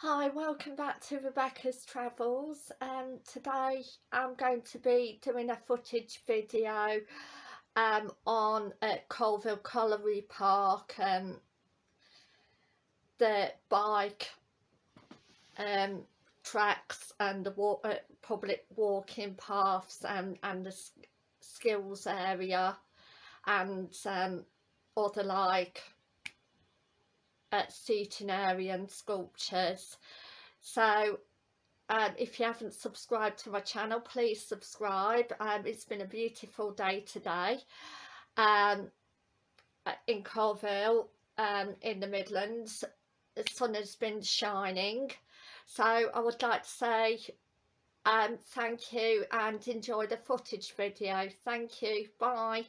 Hi, welcome back to Rebecca's Travels. Um, today I'm going to be doing a footage video um, on at Coalville Colliery Park, um, the bike um, tracks and the walk, uh, public walking paths and, and the skills area and um, other like uh, centenarian sculptures. So um, if you haven't subscribed to my channel please subscribe. Um, it's been a beautiful day today um, in Coalville um, in the Midlands. The sun has been shining. So I would like to say um, thank you and enjoy the footage video. Thank you. Bye